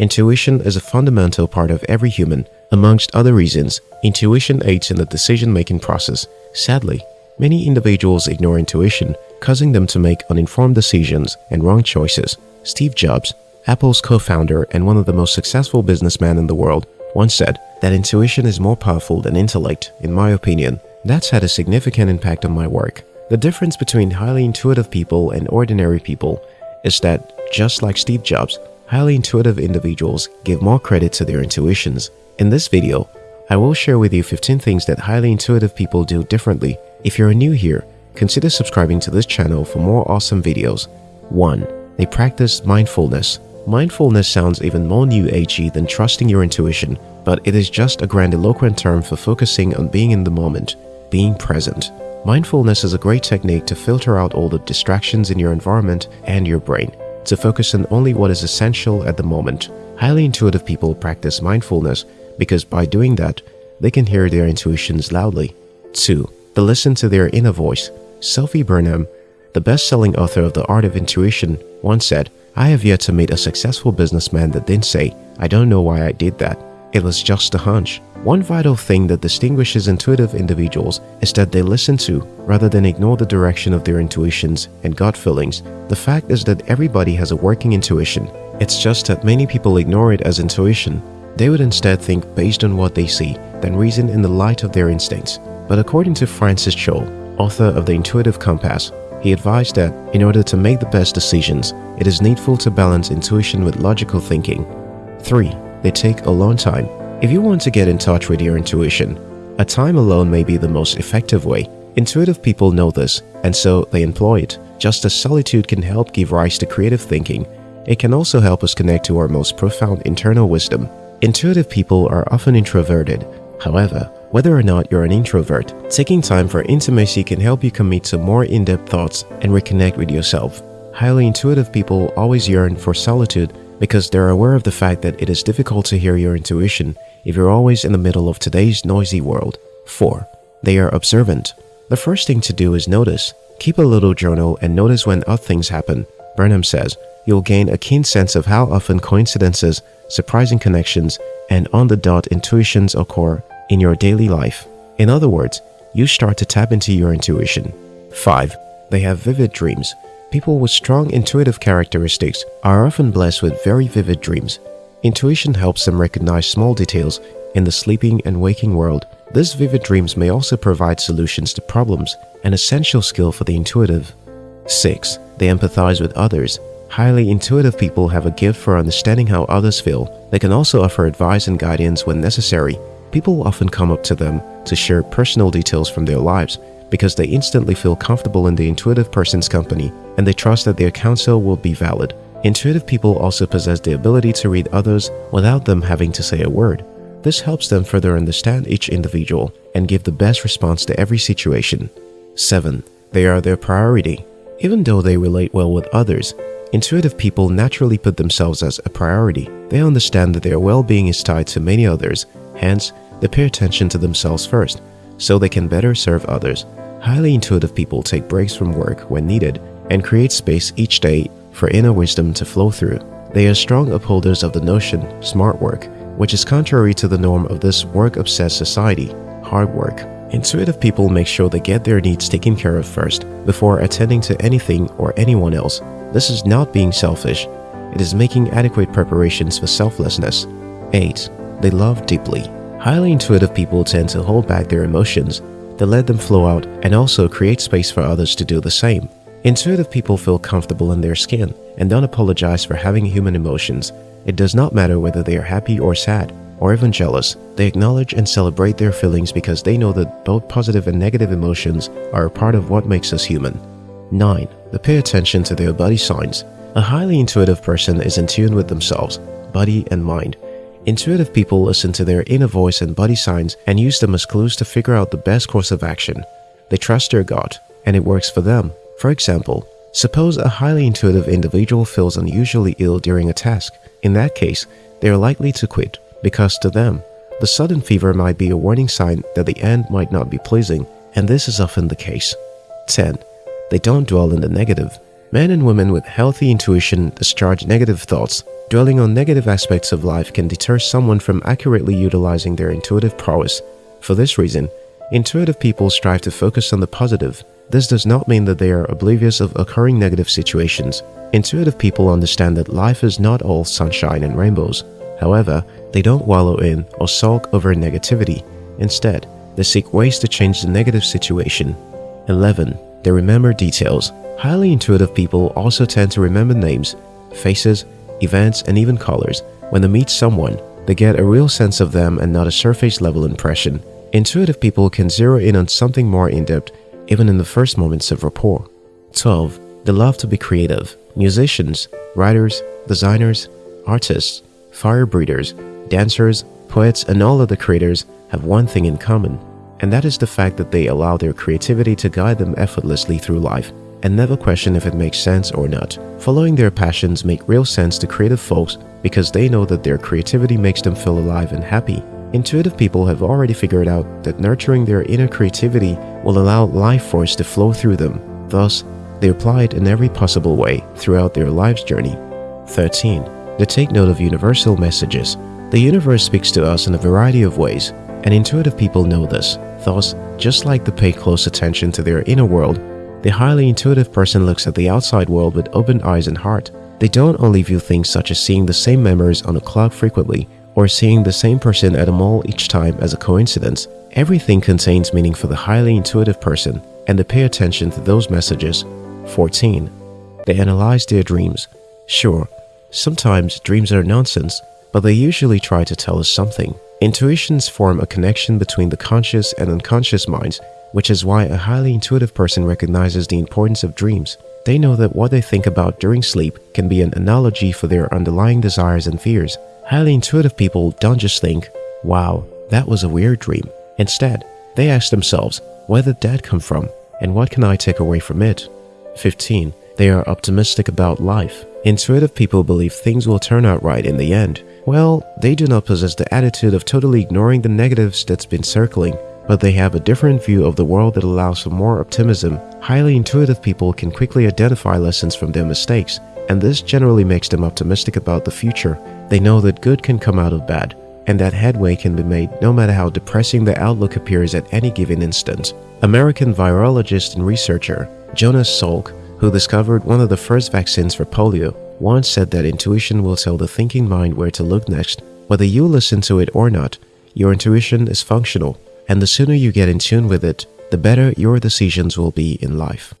Intuition is a fundamental part of every human. Amongst other reasons, intuition aids in the decision-making process. Sadly, many individuals ignore intuition, causing them to make uninformed decisions and wrong choices. Steve Jobs, Apple's co-founder and one of the most successful businessmen in the world, once said that intuition is more powerful than intellect, in my opinion. That's had a significant impact on my work. The difference between highly intuitive people and ordinary people is that, just like Steve Jobs, highly intuitive individuals give more credit to their intuitions. In this video, I will share with you 15 things that highly intuitive people do differently. If you're new here, consider subscribing to this channel for more awesome videos. 1. They practice mindfulness. Mindfulness sounds even more new agey than trusting your intuition, but it is just a grandiloquent term for focusing on being in the moment, being present. Mindfulness is a great technique to filter out all the distractions in your environment and your brain, to focus on only what is essential at the moment. Highly intuitive people practice mindfulness because by doing that, they can hear their intuitions loudly. 2. They listen to their inner voice. Sophie Burnham, the best-selling author of The Art of Intuition, once said, I have yet to meet a successful businessman that didn't say, I don't know why I did that. It was just a hunch. One vital thing that distinguishes intuitive individuals is that they listen to, rather than ignore the direction of their intuitions and gut feelings. The fact is that everybody has a working intuition. It's just that many people ignore it as intuition. They would instead think based on what they see, then reason in the light of their instincts. But according to Francis Cholle, author of The Intuitive Compass, he advised that, in order to make the best decisions, it is needful to balance intuition with logical thinking. 3. They take a long time if you want to get in touch with your intuition, a time alone may be the most effective way. Intuitive people know this, and so they employ it. Just as solitude can help give rise to creative thinking, it can also help us connect to our most profound internal wisdom. Intuitive people are often introverted. However, whether or not you're an introvert, taking time for intimacy can help you commit to more in-depth thoughts and reconnect with yourself. Highly intuitive people always yearn for solitude because they're aware of the fact that it is difficult to hear your intuition if you're always in the middle of today's noisy world. 4. They are observant. The first thing to do is notice. Keep a little journal and notice when odd things happen. Burnham says, you'll gain a keen sense of how often coincidences, surprising connections, and on-the-dot intuitions occur in your daily life. In other words, you start to tap into your intuition. 5. They have vivid dreams. People with strong intuitive characteristics are often blessed with very vivid dreams. Intuition helps them recognize small details in the sleeping and waking world. These vivid dreams may also provide solutions to problems, an essential skill for the intuitive. 6. They empathize with others. Highly intuitive people have a gift for understanding how others feel. They can also offer advice and guidance when necessary. People often come up to them to share personal details from their lives because they instantly feel comfortable in the intuitive person's company and they trust that their counsel will be valid. Intuitive people also possess the ability to read others without them having to say a word. This helps them further understand each individual and give the best response to every situation. 7. They are their priority. Even though they relate well with others, intuitive people naturally put themselves as a priority. They understand that their well-being is tied to many others, hence, they pay attention to themselves first, so they can better serve others. Highly intuitive people take breaks from work when needed and create space each day for inner wisdom to flow through. They are strong upholders of the notion, smart work, which is contrary to the norm of this work-obsessed society, hard work. Intuitive people make sure they get their needs taken care of first before attending to anything or anyone else. This is not being selfish. It is making adequate preparations for selflessness. 8. They love deeply. Highly intuitive people tend to hold back their emotions. They let them flow out and also create space for others to do the same. Intuitive people feel comfortable in their skin and don't apologize for having human emotions. It does not matter whether they are happy or sad or even jealous. They acknowledge and celebrate their feelings because they know that both positive and negative emotions are a part of what makes us human. 9. They pay attention to their body signs. A highly intuitive person is in tune with themselves, body and mind. Intuitive people listen to their inner voice and body signs and use them as clues to figure out the best course of action. They trust their gut, and it works for them. For example, suppose a highly intuitive individual feels unusually ill during a task. In that case, they are likely to quit because to them, the sudden fever might be a warning sign that the end might not be pleasing, and this is often the case. 10. They don't dwell in the negative. Men and women with healthy intuition discharge negative thoughts. dwelling on negative aspects of life can deter someone from accurately utilizing their intuitive prowess. For this reason, intuitive people strive to focus on the positive. This does not mean that they are oblivious of occurring negative situations. Intuitive people understand that life is not all sunshine and rainbows. However, they don't wallow in or sulk over negativity. Instead, they seek ways to change the negative situation. 11. They remember details. Highly intuitive people also tend to remember names, faces, events, and even colors. When they meet someone, they get a real sense of them and not a surface level impression. Intuitive people can zero in on something more in-depth even in the first moments of rapport. 12. They love to be creative. Musicians, writers, designers, artists, fire breathers, dancers, poets, and all other creators have one thing in common, and that is the fact that they allow their creativity to guide them effortlessly through life and never question if it makes sense or not. Following their passions make real sense to creative folks because they know that their creativity makes them feel alive and happy. Intuitive people have already figured out that nurturing their inner creativity will allow life force to flow through them. Thus, they apply it in every possible way throughout their life's journey. 13. They take note of universal messages. The universe speaks to us in a variety of ways, and intuitive people know this. Thus, just like they pay close attention to their inner world, the highly intuitive person looks at the outside world with open eyes and heart. They don't only view things such as seeing the same memories on a clock frequently or seeing the same person at a mall each time as a coincidence. Everything contains meaning for the highly intuitive person and they pay attention to those messages. 14. They analyze their dreams. Sure, sometimes dreams are nonsense, but they usually try to tell us something. Intuitions form a connection between the conscious and unconscious minds which is why a highly intuitive person recognizes the importance of dreams. They know that what they think about during sleep can be an analogy for their underlying desires and fears. Highly intuitive people don't just think, wow, that was a weird dream. Instead, they ask themselves, where did that come from and what can I take away from it? 15. They are optimistic about life. Intuitive people believe things will turn out right in the end. Well, they do not possess the attitude of totally ignoring the negatives that's been circling but they have a different view of the world that allows for more optimism. Highly intuitive people can quickly identify lessons from their mistakes, and this generally makes them optimistic about the future. They know that good can come out of bad, and that headway can be made no matter how depressing the outlook appears at any given instant. American virologist and researcher Jonas Salk, who discovered one of the first vaccines for polio, once said that intuition will tell the thinking mind where to look next. Whether you listen to it or not, your intuition is functional and the sooner you get in tune with it, the better your decisions will be in life.